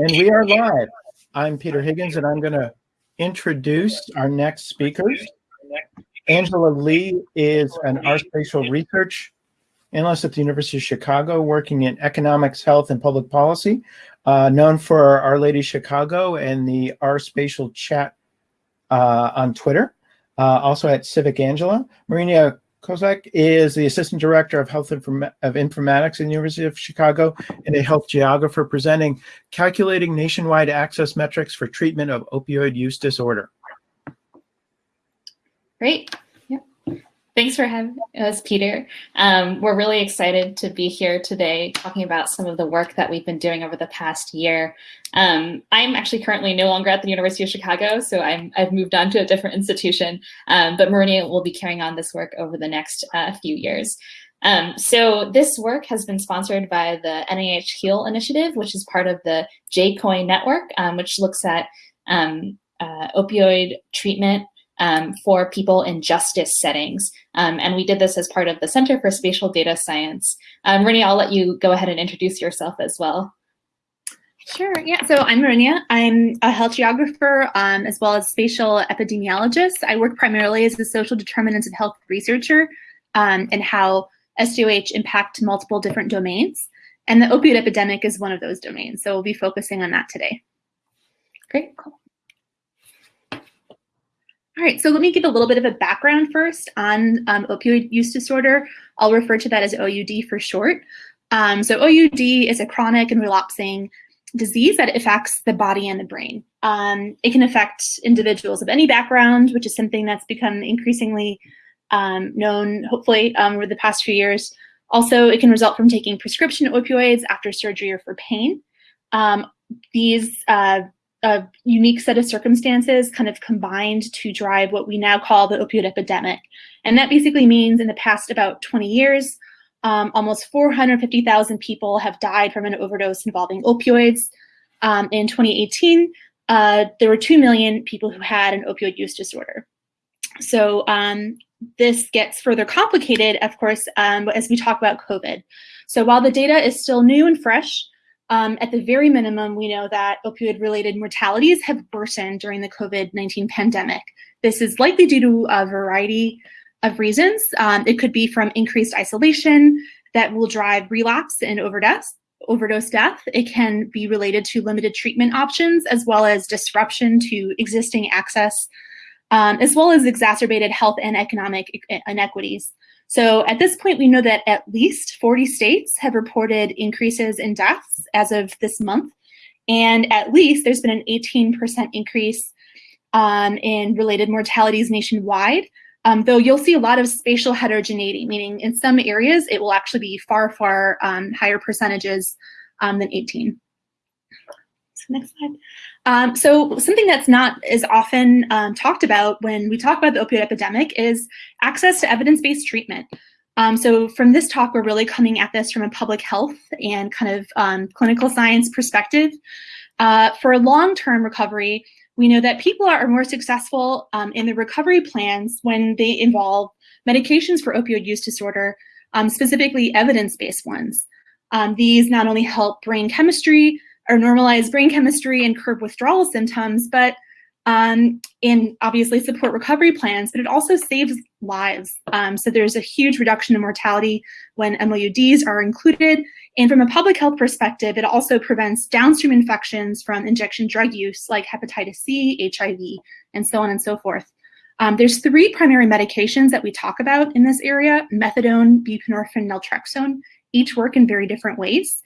And we are live. I'm Peter Higgins, and I'm going to introduce our next speakers. Angela Li is an R spatial research analyst at the University of Chicago, working in economics, health, and public policy, uh, known for R-Ladies Chicago and the R spatial chat uh, on Twitter. Uh, also at Civic Angela. Marynia Kolak is the Assistant Director of Health Inform of Informatics at the University of Chicago and a health geographer presenting Calculating Nationwide Access Metrics for Treatment of Opioid Use Disorder. Great. Thanks for having us, Peter. Um, we're really excited to be here today talking about some of the work that we've been doing over the past year. Um, I'm actually currently no longer at the University of Chicago, so i have moved on to a different institution, um, but Maria will be carrying on this work over the next uh, few years. Um, so this work has been sponsored by the NIH HEAL initiative, which is part of the JCOIN network, um, which looks at um, uh, opioid treatment um, for people in justice settings. Um, and we did this as part of the Center for Spatial Data Science. Um, Renee, I'll let you go ahead and introduce yourself as well. Sure, yeah, so I'm Marynia. I'm a health geographer um, as well as spatial epidemiologist. I work primarily as a social determinants of health researcher um, and how SDOH impact multiple different domains. And the opioid epidemic is one of those domains. So we'll be focusing on that today. Great, cool. All right, so let me give a little bit of a background first on um, opioid use disorder. I'll refer to that as OUD for short. Um, so OUD is a chronic and relapsing disease that affects the body and the brain. Um, it can affect individuals of any background, which is something that's become increasingly um, known, hopefully, um, over the past few years. Also, it can result from taking prescription opioids after surgery or for pain. Um, these uh, a unique set of circumstances kind of combined to drive what we now call the opioid epidemic. And that basically means in the past about 20 years, um, almost 450,000 people have died from an overdose involving opioids. Um, in 2018, uh, there were 2 million people who had an opioid use disorder. So um, this gets further complicated, of course, um, as we talk about COVID. So while the data is still new and fresh, um, at the very minimum, we know that opioid-related mortalities have worsened during the COVID-19 pandemic. This is likely due to a variety of reasons. Um, it could be from increased isolation that will drive relapse and overdose, overdose death. It can be related to limited treatment options as well as disruption to existing access, um, as well as exacerbated health and economic inequities. So at this point, we know that at least 40 states have reported increases in deaths as of this month. And at least there's been an 18% increase um, in related mortalities nationwide. Um, though you'll see a lot of spatial heterogeneity, meaning in some areas it will actually be far, far um, higher percentages um, than 18. So next slide. Um, so something that's not as often um, talked about when we talk about the opioid epidemic is access to evidence-based treatment. Um, so from this talk, we're really coming at this from a public health and kind of um, clinical science perspective. Uh, for long-term recovery, we know that people are more successful um, in the recovery plans when they involve medications for opioid use disorder, um, specifically evidence-based ones. these not only help brain chemistry, or normalize brain chemistry and curb withdrawal symptoms, but um, and obviously support recovery plans, but it also saves lives. Um, so there's a huge reduction in mortality when MOUDs are included. And from a public health perspective, it also prevents downstream infections from injection drug use like hepatitis C, HIV, and so on and so forth. Um, there's three primary medications that we talk about in this area, methadone, buprenorphine, naltrexone, each work in very different ways.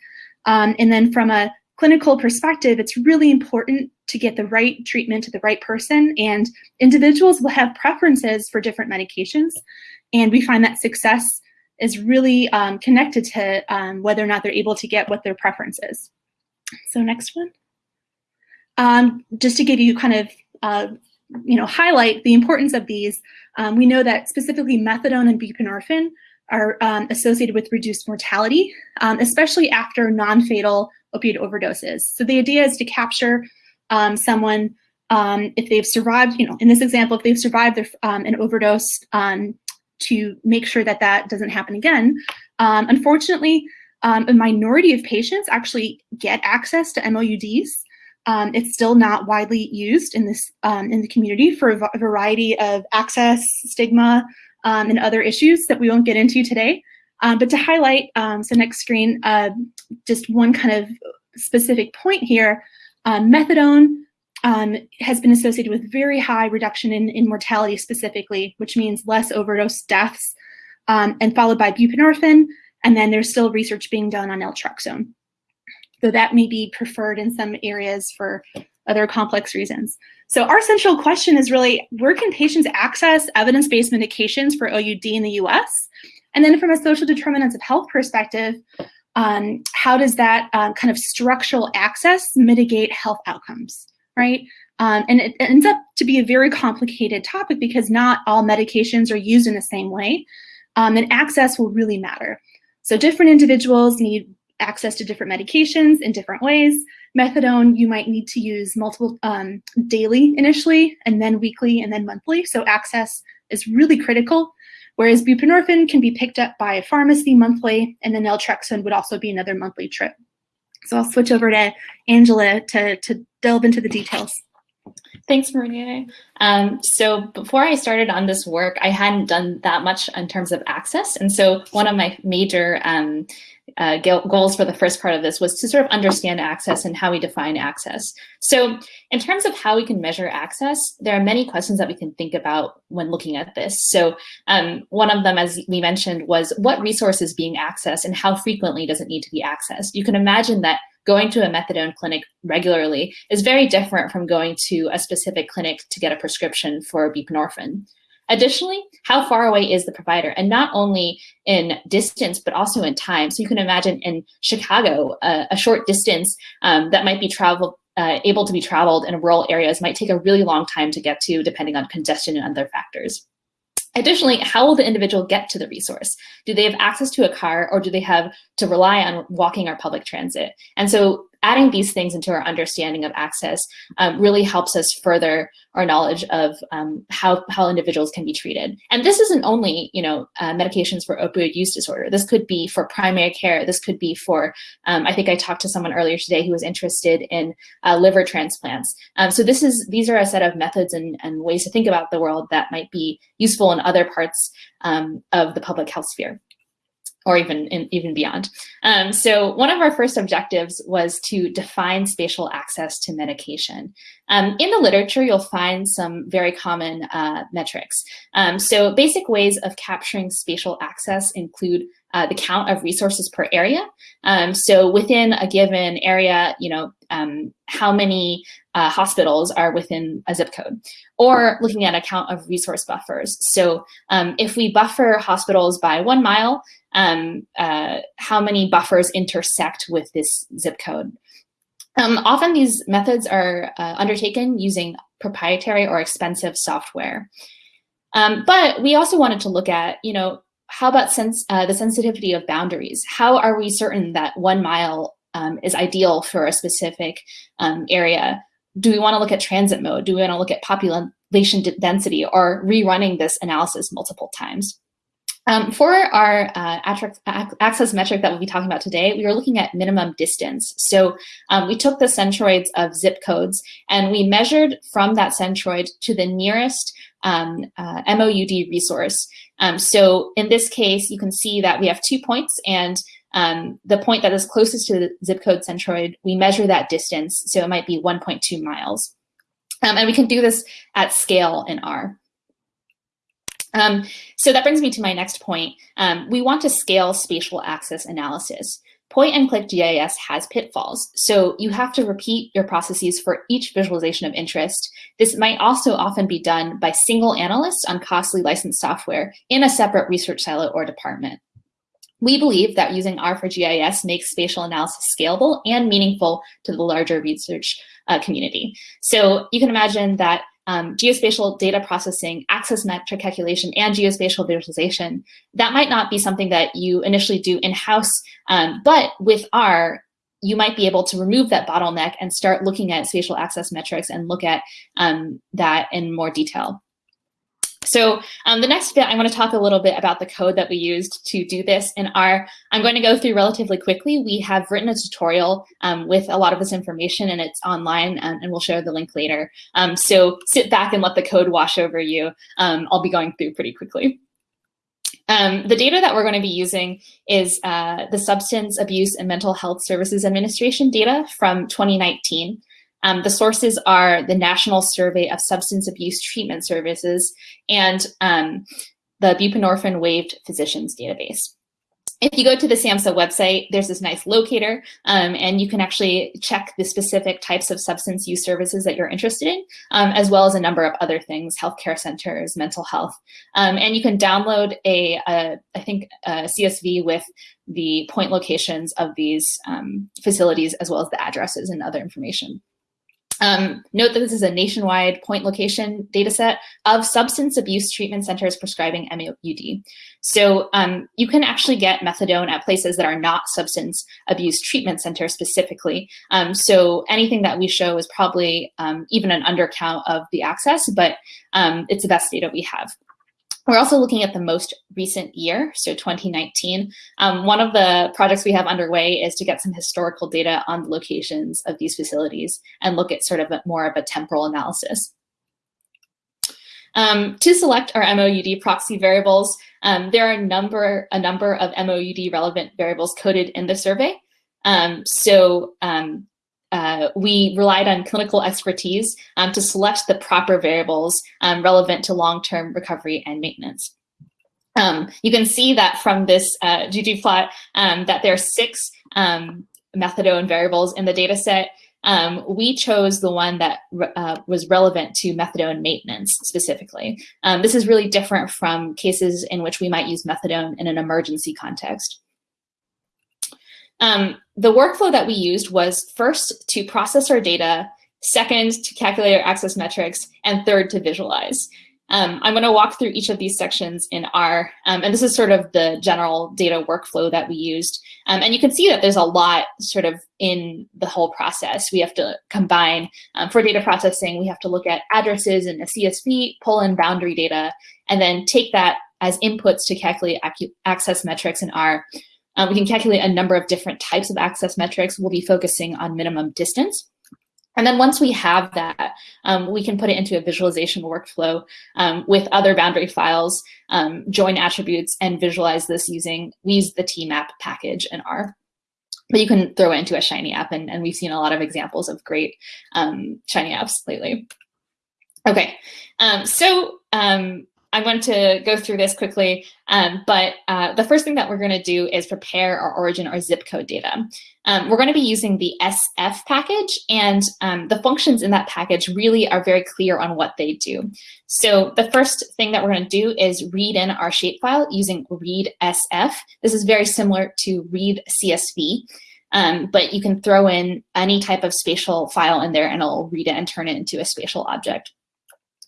Um, and then from a clinical perspective, it's really important to get the right treatment to the right person and individuals will have preferences for different medications. And we find that success is really um, connected to um, whether or not they're able to get what their preference is. So next one. Um, just to give you kind of, uh, you know, highlight the importance of these, um, we know that specifically methadone and buprenorphine are um, associated with reduced mortality, um, especially after non-fatal opioid overdoses. So the idea is to capture um, someone um, if they've survived, you know, in this example, if they've survived their, um, an overdose um, to make sure that that doesn't happen again. Um, unfortunately, um, a minority of patients actually get access to MOUDs. It's still not widely used in this in the community for a, variety of access, stigma, and other issues that we won't get into today. But to highlight, so next screen, uh, just one kind of specific point here, methadone um, has been associated with very high reduction in, in mortality specifically, which means less overdose deaths, um, and followed by buprenorphine, and then there's still research being done on naltrexone. So that may be preferred in some areas for other complex reasons. So our central question is really, where can patients access evidence-based medications for OUD in the US? And then from a social determinants of health perspective, um, how does that um, kind of structural access mitigate health outcomes? right? Um, and it ends up to be a very complicated topic because not all medications are used in the same way, um, and access will really matter. So different individuals need access to different medications in different ways. Methadone, you might need to use multiple um, daily initially, and then weekly, and then monthly. So access is really critical. Whereas buprenorphine can be picked up by a pharmacy monthly, and then naltrexone would also be another monthly trip. So I'll switch over to Angela to, to delve into the details. Thanks, Maria. Um, so before I started on this work, I hadn't done that much in terms of access. And so one of my major um, uh, goals for the first part of this was to sort of understand access and how we define access. So in terms of how we can measure access, there are many questions that we can think about when looking at this. So um, one of them, as we mentioned, was what resource is being accessed and how frequently does it need to be accessed? You can imagine that going to a methadone clinic regularly is very different from going to a specific clinic to get a prescription for buprenorphine. Additionally, how far away is the provider? And not only in distance, but also in time. So you can imagine in Chicago, uh, a short distance um, that might be traveled, uh, able to be traveled in rural areas might take a really long time to get to, depending on congestion and other factors. Additionally, how will the individual get to the resource? Do they have access to a car or do they have to rely on walking or public transit? And so adding these things into our understanding of access um, really helps us further our knowledge of um, how, how individuals can be treated. And this isn't only, you know, uh, medications for opioid use disorder. This could be for primary care. This could be for, um, I think I talked to someone earlier today who was interested in uh, liver transplants. Um, so this is, these are a set of methods and, and ways to think about the world that might be useful in other parts um, of the public health sphere or even in, even beyond. Um, so one of our first objectives was to define spatial access to medication. Um, in the literature, you'll find some very common uh, metrics. Um, so basic ways of capturing spatial access include uh, the count of resources per area. Um, so within a given area, you know, um, how many uh, hospitals are within a zip code, or looking at a count of resource buffers. So um, if we buffer hospitals by one mile, um, uh, how many buffers intersect with this zip code. Um, often these methods are uh, undertaken using proprietary or expensive software. Um, but we also wanted to look at, you know, how about uh, the sensitivity of boundaries? How are we certain that one mile um, is ideal for a specific um, area? Do we want to look at transit mode? Do we want to look at population density or rerunning this analysis multiple times? Um, for our uh, access metric that we'll be talking about today, we are looking at minimum distance. So um, we took the centroids of zip codes and we measured from that centroid to the nearest um, uh, MOUD resource. Um, so in this case, you can see that we have two points and um, the point that is closest to the zip code centroid, we measure that distance. So it might be 1.2 miles. Um, and we can do this at scale in R. Um, so that brings me to my next point. Um, we want to scale spatial access analysis. Point and click GIS has pitfalls, so you have to repeat your processes for each visualization of interest. This might also often be done by single analysts on costly licensed software in a separate research silo or department. We believe that using R for GIS makes spatial analysis scalable and meaningful to the larger research uh, community. So you can imagine that um, geospatial data processing, access metric calculation, and geospatial visualization, that might not be something that you initially do in-house, um, but with R, you might be able to remove that bottleneck and start looking at spatial access metrics and look at um, that in more detail. So um, the next bit, I want to talk a little bit about the code that we used to do this in R. I'm going to go through relatively quickly. We have written a tutorial um, with a lot of this information and it's online and, and we'll share the link later. Um, so sit back and let the code wash over you. Um, I'll be going through pretty quickly. Um, the data that we're going to be using is uh, the Substance Abuse and Mental Health Services Administration data from 2019. Um, the sources are the National Survey of Substance Abuse Treatment Services and um, the buprenorphine waived physicians database. If you go to the SAMHSA website, there's this nice locator, um, and you can actually check the specific types of substance use services that you're interested in, um, as well as a number of other things, healthcare centers, mental health. Um, and you can download a, a I think, a CSV with the point locations of these um, facilities, as well as the addresses and other information. Um, note that this is a nationwide point location data set of substance abuse treatment centers prescribing MAOUD. So um, you can actually get methadone at places that are not substance abuse treatment centers specifically. Um, so anything that we show is probably um, even an undercount of the access, but um, it's the best data we have. We're also looking at the most recent year, so 2019. Um, one of the projects we have underway is to get some historical data on the locations of these facilities and look at sort of a, more of a temporal analysis. Um, to select our MOUD proxy variables, um, there are a number, a number of MOUD relevant variables coded in the survey. Um, so um, uh, we relied on clinical expertise um, to select the proper variables um, relevant to long-term recovery and maintenance. Um, you can see that from this uh, ggplot um, that there are six um, methadone variables in the data set. Um, we chose the one that uh, was relevant to methadone maintenance specifically. this is really different from cases in which we might use methadone in an emergency context. Um, the workflow that we used was first to process our data, second to calculate our access metrics, and third to visualize. Um, I'm going to walk through each of these sections in R, um, and this is sort of the general data workflow that we used. Um, and you can see that there's a lot sort of in the whole process. We have to combine, um, for data processing, we have to look at addresses in a CSV, pull in boundary data, and then take that as inputs to calculate access metrics in R. Um, we can calculate a number of different types of access metrics. We'll be focusing on minimum distance. And then once we have that, um, we can put it into a visualization workflow um, with other boundary files, um, join attributes, and visualize this using, we use the TMAP package in R. But you can throw it into a Shiny app, and, and we've seen a lot of examples of great um, Shiny apps lately. Okay, um, so I'm going to go through this quickly, um, but uh, the first thing that we're going to do is prepare our origin or zip code data. Um, we're going to be using the SF package, and um, the functions in that package really are very clear on what they do. So the first thing that we're going to do is read in our shapefile using read SF. This is very similar to read CSV. Um, but you can throw in any type of spatial file in there and it'll read it and turn it into a spatial object.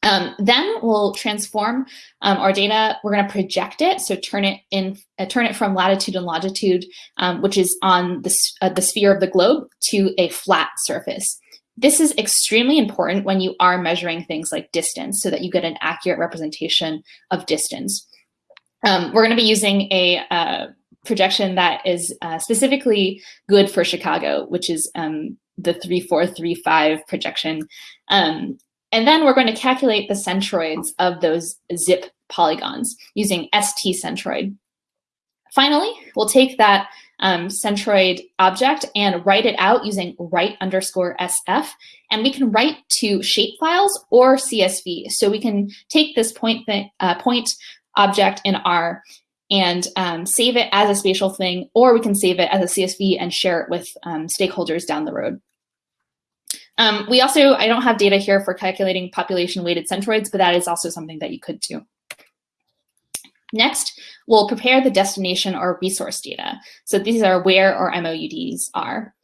Um, then we'll transform um, our data. We're going to project it, so turn it in, uh, turn it from latitude and longitude, um, which is on the, uh, the sphere of the globe, to a flat surface. This is extremely important when you are measuring things like distance, so that you get an accurate representation of distance. Um, we're going to be using a uh, projection that is uh, specifically good for Chicago, which is um, the 3435 projection. Um, and then we're going to calculate the centroids of those zip polygons using ST centroid. Finally, we'll take that um, centroid object and write it out using write underscore SF. And we can write to shapefiles or CSV. So we can take this point, uh, point object in R and um, save it as a spatial thing, or we can save it as a CSV and share it with um, stakeholders down the road. Um, we also, I don't have data here for calculating population weighted centroids, but that is also something that you could do. Next, we'll prepare the destination or resource data. So these are where our MOUDs are.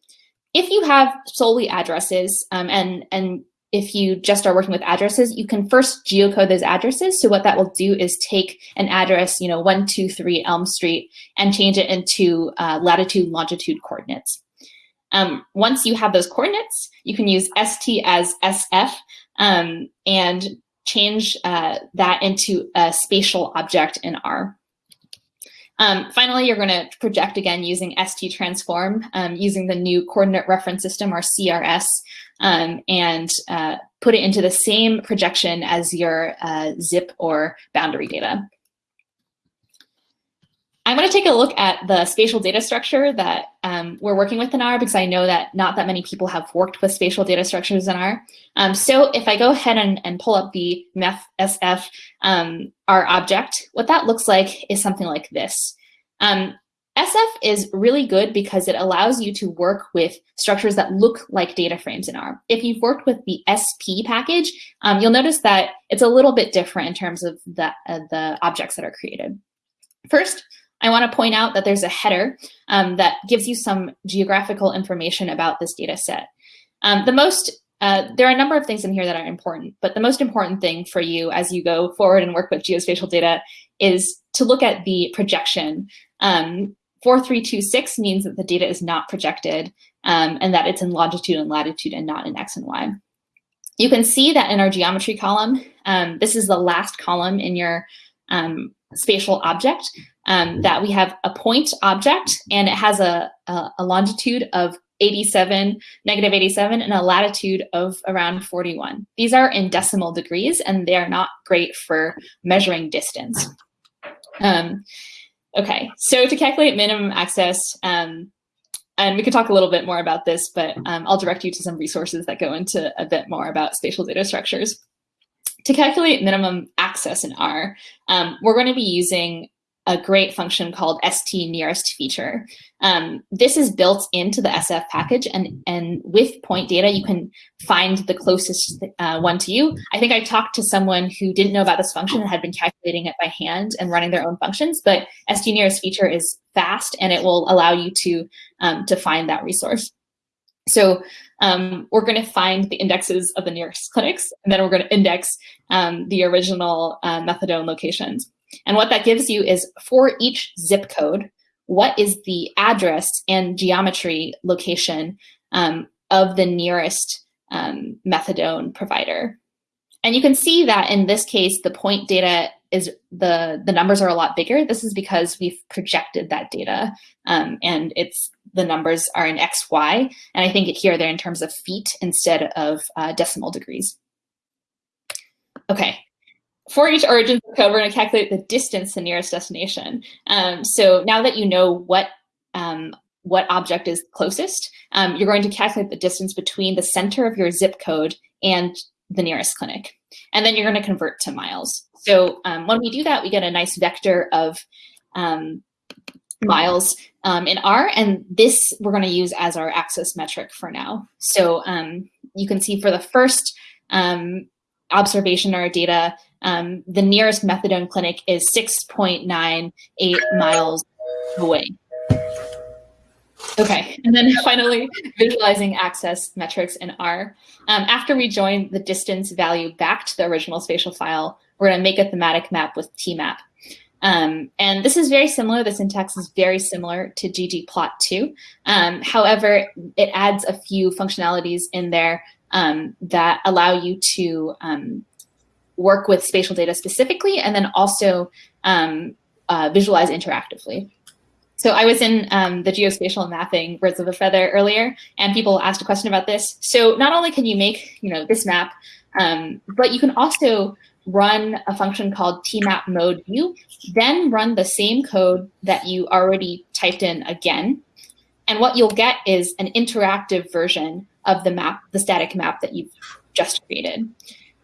If you have solely addresses um, and, and if you just are working with addresses, you can first geocode those addresses. So what that will do is take an address, you know, 123 Elm Street and change it into uh, latitude, longitude coordinates. Um, once you have those coordinates, you can use st as sf um, and change uh, that into a spatial object in R. Um, finally, you're going to project again using ST transform, um, using the new coordinate reference system or CRS, um, and uh, put it into the same projection as your uh, zip or boundary data. I'm going to take a look at the spatial data structure that um, we're working with in R because I know that not that many people have worked with spatial data structures in R. Um, so if I go ahead and, and pull up the SF um, R object, what that looks like is something like this. Um, SF is really good because it allows you to work with structures that look like data frames in R. If you've worked with the SP package, um, you'll notice that it's a little bit different in terms of the, uh, the objects that are created. First, I want to point out that there's a header um, that gives you some geographical information about this data set. Um, the most, uh, there are a number of things in here that are important, but the most important thing for you as you go forward and work with geospatial data is to look at the projection. Um, 4326 means that the data is not projected um, and that it's in longitude and latitude and not in X and Y. You can see that in our geometry column, um, this is the last column in your um, spatial object um, that we have a point object and it has a, a, a, longitude of 87, negative 87 and a latitude of around 41. These are in decimal degrees and they are not great for measuring distance. Um, okay, so to calculate minimum access, um, and we could talk a little bit more about this, but um, I'll direct you to some resources that go into a bit more about spatial data structures. To calculate minimum access in R, um, we're going to be using a great function called st nearest feature. Um, this is built into the SF package, and, and with point data, you can find the closest uh, one to you. I think I talked to someone who didn't know about this function and had been calculating it by hand and running their own functions, but st nearest feature is fast, and it will allow you to, um, to find that resource. So um, we're going to find the indexes of the nearest clinics, and then we're going to index um, the original uh, methadone locations. And what that gives you is for each zip code, what is the address and geometry location um, of the nearest um, methadone provider. And you can see that in this case, the point data is the, the numbers are a lot bigger. This is because we've projected that data um, and it's the numbers are in X, Y. And I think it here they're in terms of feet instead of uh, decimal degrees. Okay, for each origin code, we're going to calculate the distance to nearest destination. Um, so now that you know what um, what object is closest, um, you're going to calculate the distance between the center of your zip code and the nearest clinic. And then you're going to convert to miles. So um, when we do that, we get a nice vector of um, miles um, in R, and this we're going to use as our access metric for now. So you can see for the first observation or data, um, the nearest methadone clinic is 6.98 miles away. Okay, and then finally, visualizing access metrics in R. Um, after we join the distance value back to the original spatial file, we're gonna make a thematic map with tmap. Um, and this is very similar, the syntax is very similar to ggplot2. Um, however, it adds a few functionalities in there um, that allow you to um, work with spatial data specifically, and then also um, uh, visualize interactively. So I was in um, the geospatial mapping birds of a feather earlier, and people asked a question about this. So not only can you make you know this map, um, but you can also run a function called tmap mode view, then run the same code that you already typed in again. And what you'll get is an interactive version of the map, the static map that you've just created.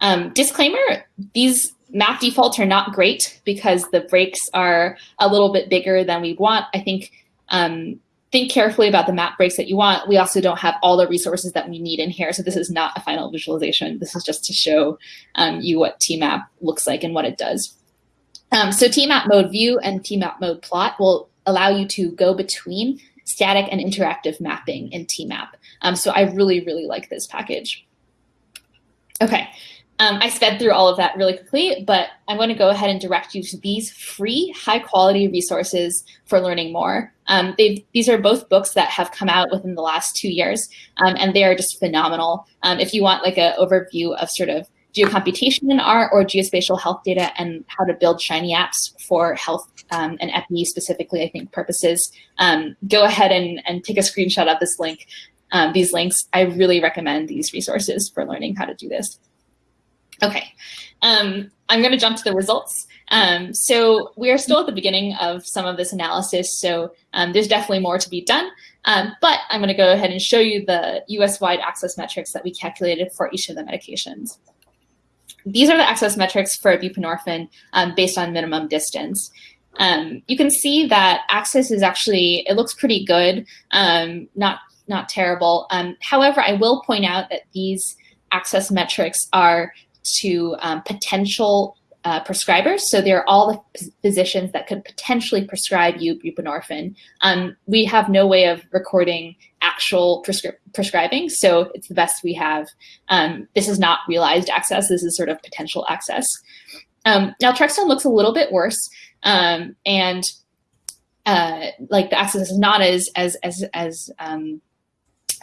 Um, disclaimer, these map defaults are not great because the breaks are a little bit bigger than we want. I think um, think carefully about the map breaks that you want. We also don't have all the resources that we need in here. So this is not a final visualization. This is just to show um, you what tmap looks like and what it does. Um, so tmap mode view and tmap mode plot will allow you to go between static and interactive mapping in tmap. Um, so I really, really like this package. Okay, Um, I sped through all of that really quickly, but I'm going to go ahead and direct you to these free, high-quality resources for learning more. Um, these are both books that have come out within the last two years, um, and they are just phenomenal. Um, if you want like an overview of sort of geocomputation in R or geospatial health data and how to build Shiny apps for health um, and EPI specifically, I think, purposes, um, go ahead and, and take a screenshot of this link, um, these links. I really recommend these resources for learning how to do this. Okay, um, I'm going to jump to the results. Um, so we are still at the beginning of some of this analysis, so um, there's definitely more to be done. but I'm going to go ahead and show you the US-wide access metrics that we calculated for each of the medications these are the access metrics for buprenorphine um, based on minimum distance. Um, you can see that access is actually, it looks pretty good, um, not, not terrible. Um, however, I will point out that these access metrics are to um, potential uh, prescribers. So they're all the physicians that could potentially prescribe you buprenorphine. Um, we have no way of recording actual prescri prescribing, so it's the best we have. Um, this is not realized access. This is sort of potential access. Um, naltrexone looks a little bit worse, um, and uh, like the access is not as as as as um,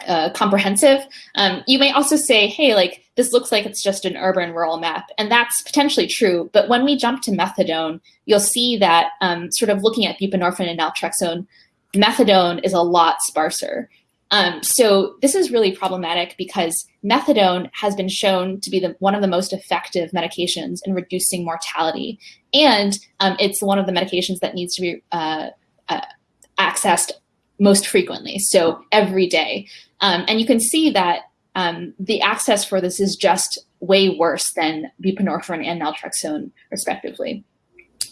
uh, comprehensive. Um, you may also say, hey, like this looks like it's just an urban rural map. And that's potentially true. But when we jump to methadone, you'll see that um, sort of looking at buprenorphine and naltrexone, methadone is a lot sparser. Um, so this is really problematic because methadone has been shown to be the, one of the most effective medications in reducing mortality. And um, it's one of the medications that needs to be uh, uh, accessed most frequently, so every day. Um, and you can see that um, the access for this is just way worse than buprenorphine and naltrexone, respectively.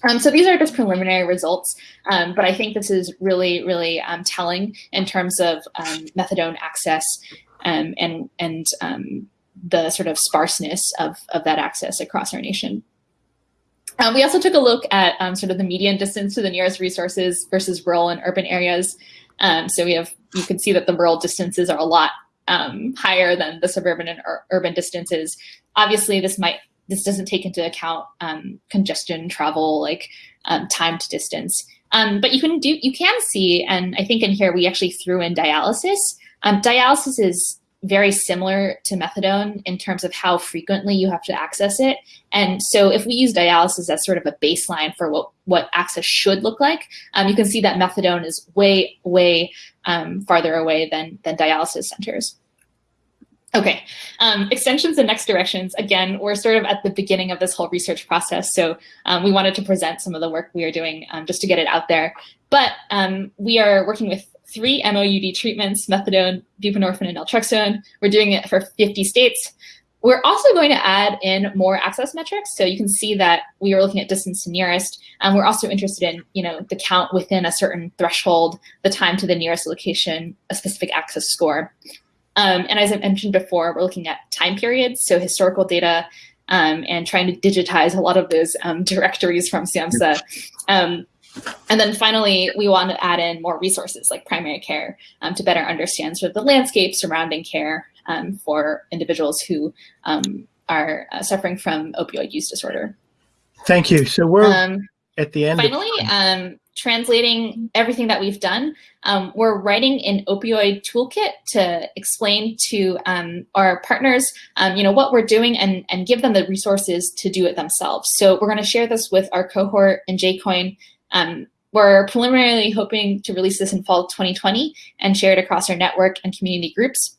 Um, so these are just preliminary results, um, but I think this is really, really um, telling in terms of um, methadone access um, and, and um, the sort of sparseness of, of that access across our nation. we also took a look at sort of the median distance to the nearest resources versus rural and urban areas. So we have, you can see that the rural distances are a lot um, higher than the suburban and ur urban distances. Obviously, this might this doesn't take into account um, congestion, travel, like um, time to distance. Um, but you can do you can see, and I think in here we actually threw in dialysis. Um, dialysis is very similar to methadone in terms of how frequently you have to access it. And so if we use dialysis as sort of a baseline for what, what access should look like, um, you can see that methadone is way, way um, farther away than, than dialysis centers. Okay, um, extensions and next directions. Again, we're sort of at the beginning of this whole research process, so um, we wanted to present some of the work we are doing um, just to get it out there. But um, we are working with three MOUD treatments, methadone, buprenorphine, and naltrexone. We're doing it for 50 states. We're also going to add in more access metrics. So you can see that we are looking at distance to nearest. And we're also interested in, you know, the count within a certain threshold, the time to the nearest location, a specific access score. Um, and as I mentioned before, we're looking at time periods, so historical data, um, and trying to digitize a lot of those um, directories from SAMHSA. And then finally, we want to add in more resources like primary care um, to better understand sort of the landscape surrounding care um, for individuals who um, are uh, suffering from opioid use disorder. Thank you. So we're um, at the end. Finally, um, translating everything that we've done, um, we're writing an opioid toolkit to explain to our partners, you know, what we're doing and, and give them the resources to do it themselves. So we're going to share this with our cohort in JCOIN um, we're preliminarily hoping to release this in fall 2020 and share it across our network and community groups.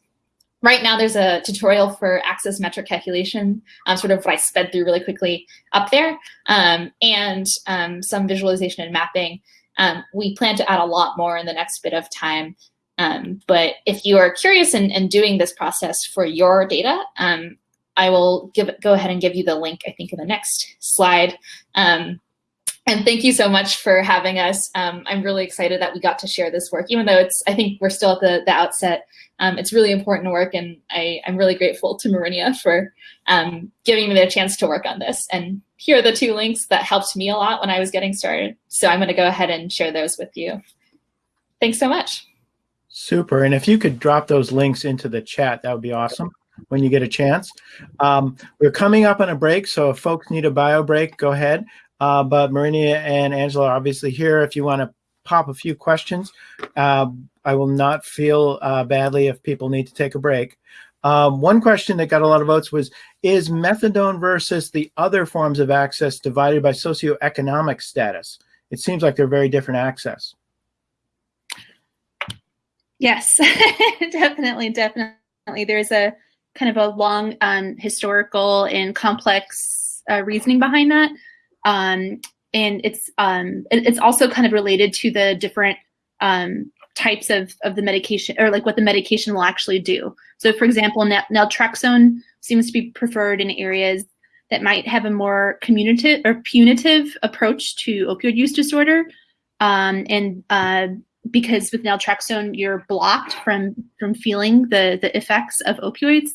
Right now, there's a tutorial for access metric calculation, um, sort of what I sped through really quickly up there, um, and um, some visualization and mapping. Um, we plan to add a lot more in the next bit of time. Um, but if you are curious in, in, doing this process for your data, um, I will give go ahead and give you the link, I think, in the next slide. Um, and thank you so much for having us. Um, I'm really excited that we got to share this work, even though it's, I think we're still at the, the outset. Um, it's really important work and I, am really grateful to Marynia for um, giving me the chance to work on this. And here are the two links that helped me a lot when I was getting started. So I'm gonna go ahead and share those with you. Thanks so much. Super, and if you could drop those links into the chat, that would be awesome. when you get a chance. Um, we're coming up on a break, so if folks need a bio break, go ahead. Uh, but Marynia and Angela are obviously here if you want to pop a few questions. Uh, I will not feel uh, badly if people need to take a break. Um, one question that got a lot of votes was, is methadone versus the other forms of access divided by socioeconomic status? It seems like they're very different access. Yes, definitely, definitely. There's a kind of a long um, historical and complex uh, reasoning behind that. Um, and it's um, it- it's also kind of related to the different um, types of, of the medication or like what the medication will actually do. So for example, nal- naltrexone seems to be preferred in areas that might have a more communicative or punitive approach to opioid use disorder. Um, and uh, because with naltrexone, you're blocked from from feeling the the effects of opioids.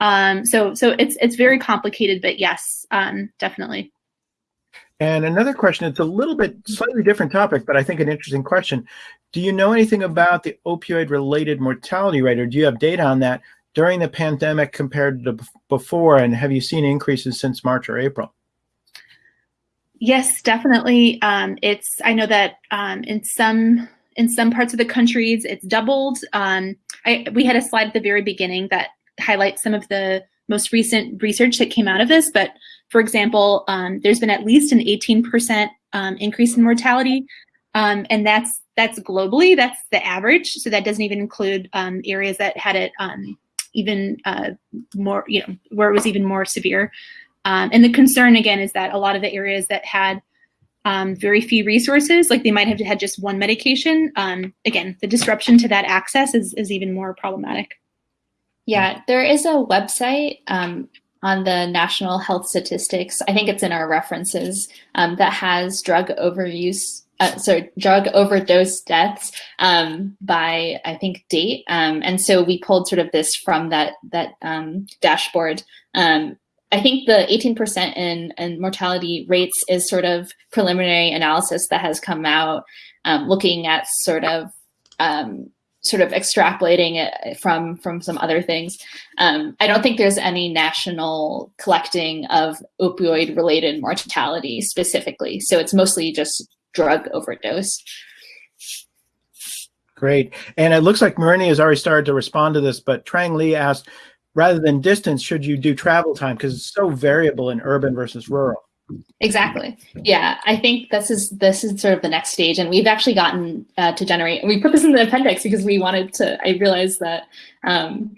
Um, so so it's it's very complicated, but yes, um, definitely. And another question, it's a little bit slightly different topic, but I think an interesting question. Do you know anything about the opioid related mortality rate, or do you have data on that during the pandemic compared to before? And have you seen increases since March or April? Yes, definitely. Um, it's I know that um, in some in some parts of the countries it's doubled. Um, I, we had a slide at the very beginning that highlights some of the most recent research that came out of this. But for example, um, there's been at least an 18% um, increase in mortality, um, and that's that's globally. That's the average. So that doesn't even include um, areas that had it um, even uh, more, you know, where it was even more severe. And the concern again is that a lot of the areas that had um, very few resources, like they might have had just one medication, um, again, the disruption to that access is, is even more problematic. Yeah, there is a website um, on the National Health Statistics. I think it's in our references um, that has drug overuse. Uh, so drug overdose deaths um, by I think date, um, and so we pulled sort of this from that that um, dashboard. Um, I think the 18% in, in mortality rates is sort of preliminary analysis that has come out, um, looking at sort of um, sort of extrapolating it from from some other things. Um, I don't think there's any national collecting of opioid related mortality specifically. So it's mostly just drug overdose. Great. And it looks like Marini has already started to respond to this, but Trang Lee asked, rather than distance, should you do travel time? Because it's so variable in urban versus rural. Exactly. Yeah, I think this is this is sort of the next stage, and we've actually gotten uh, to generate. And we put this in the appendix because we wanted to. I realized that. Um,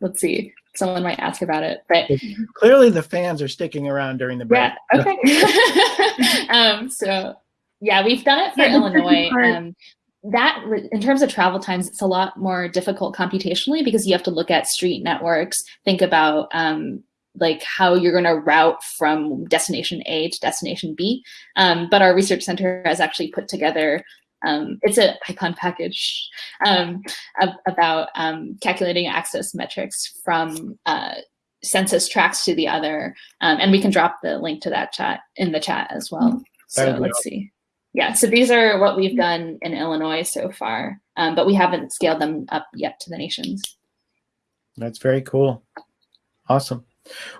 let's see. Someone might ask about it, but Clearly the fans are sticking around during the break. yeah. Okay. um, so yeah, we've done it for Yeah, Illinois. Um, that in terms of travel times, it's a lot more difficult computationally because you have to look at street networks, think about um, like how you're going to route from destination A to destination B. Um, but our research center has actually put together. Um, it's a icon package um, ab- about um, calculating access metrics from uh, census tracts to the other, um, and we can drop the link to that chat in the chat as well. So That let's see. Yeah, so these are what we've done in Illinois so far, um, but we haven't scaled them up yet to the nations. That's very cool. Awesome.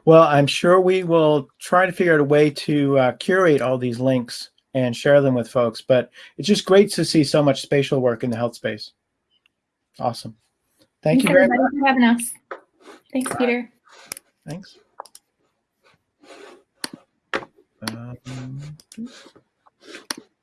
Well, I'm sure we will try to figure out a way to uh, curate all these links and share them with folks, but it's just great to see so much spatial work in the health space. Awesome. Thank you very much. for having us. Thanks, Peter. Thanks. Um,